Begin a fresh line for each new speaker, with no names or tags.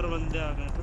बंदे आ गए तो।